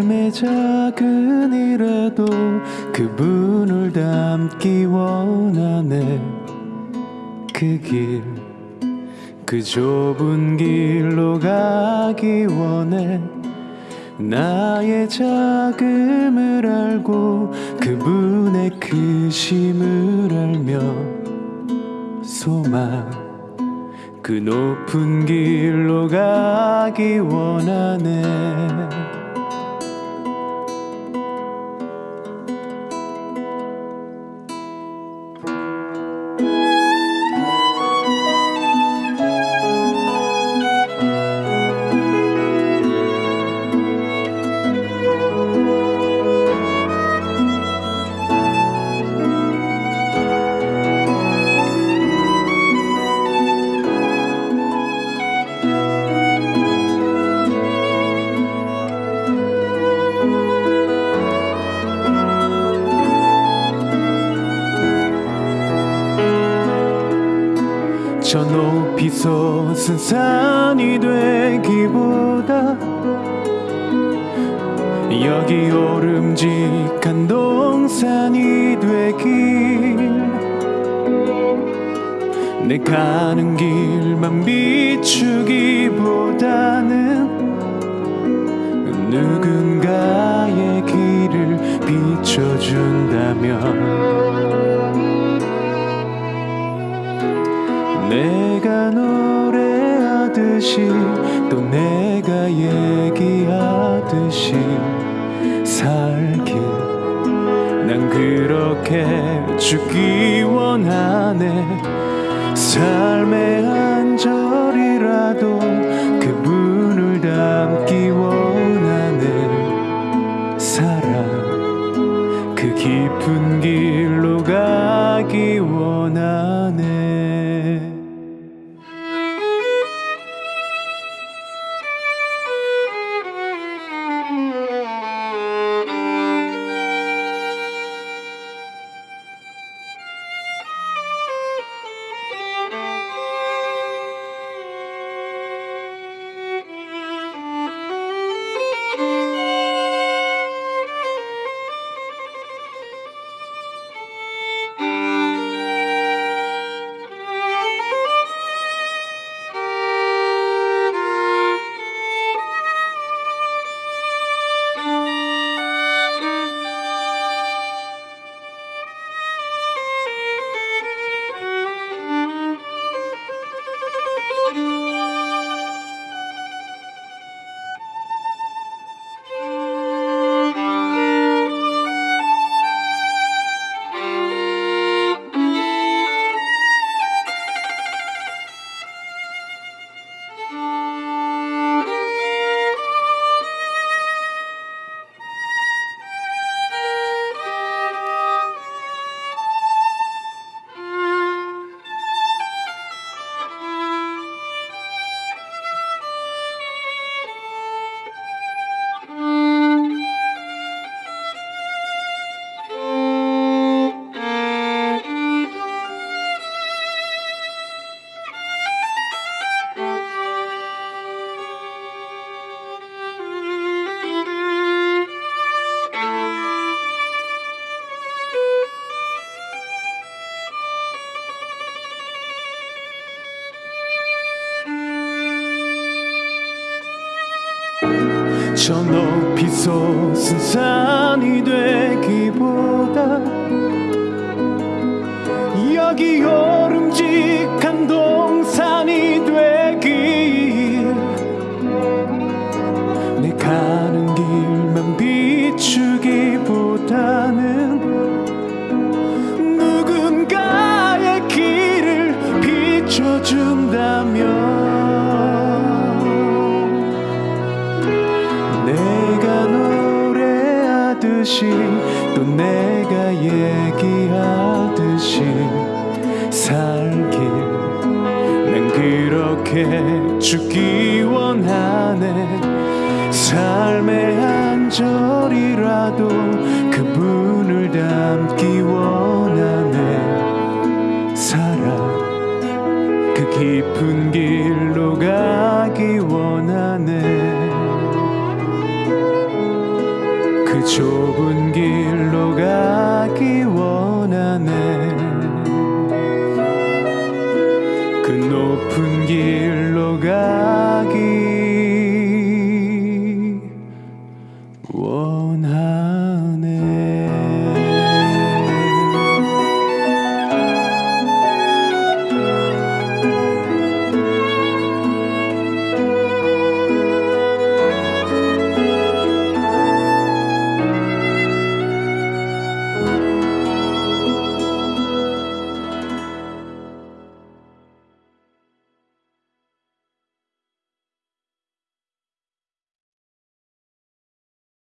삶의 작은 일에도 그분을 담기 원하네. 그 길, 그 좁은 길로 가기 원해. 나의 작음을 알고 그분의 크심을 알며 소망 그 높은 길로 가기 원하네 솟은 산이 되기보다 여기 오름직한 동산이 되길. 내 가는 길만 비추기보다는 누군가의 길을 비춰준다면 내가 노래하 듯이 또 내가 얘기하듯이 살길 난 그렇게 죽기 원하네. 삶의 한 절이라도 그분을 담기 원하네 사랑. 그 깊은 길 저 높이 솟은 산이 되기보다 여기 오름직한 동산이 되길 내 가는 길만 비추기보다는 누군가의 길을 비춰준다면 듯이 또 내가 얘기하듯이 살길. 난 그렇게 죽기 원하네. 삶의 한 절이라도 그분을 담기 좁은 길로 가기 원하네. 그 높은 길로 가